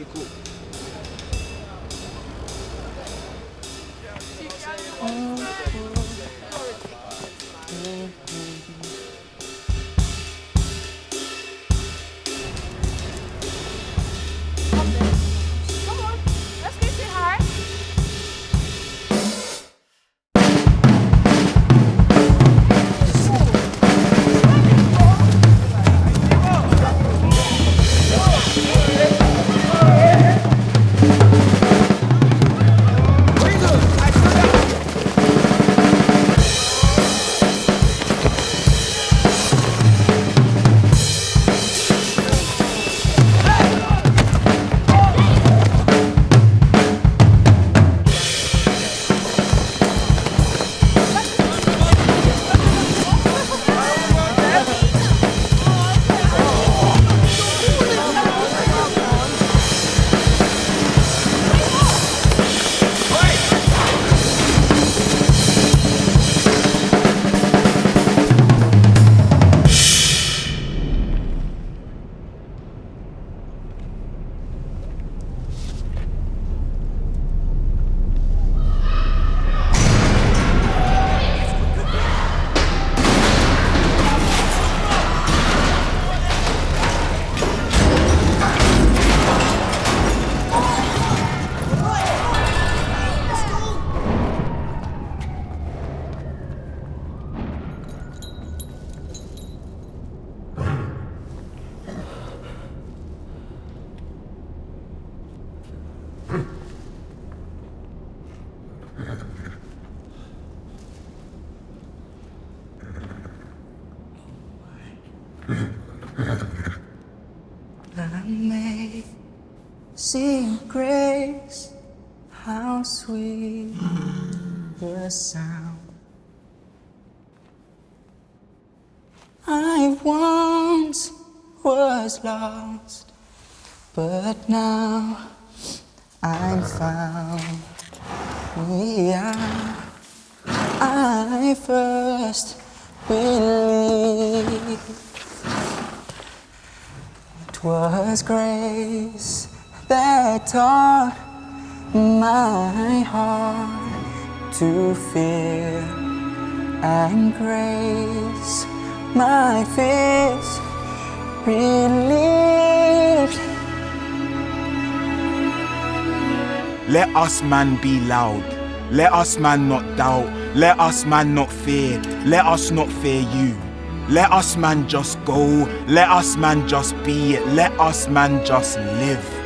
Ficou. Amazing grace, how sweet the sound. I once was lost, but now I'm found. Yeah, I first believed. It was grace that taught my heart to fear, and grace my fears relieved. Let us man be loud. Let us man not doubt. Let us man not fear. Let us not fear you. Let us man just go. Let us man just be. Let us man just live.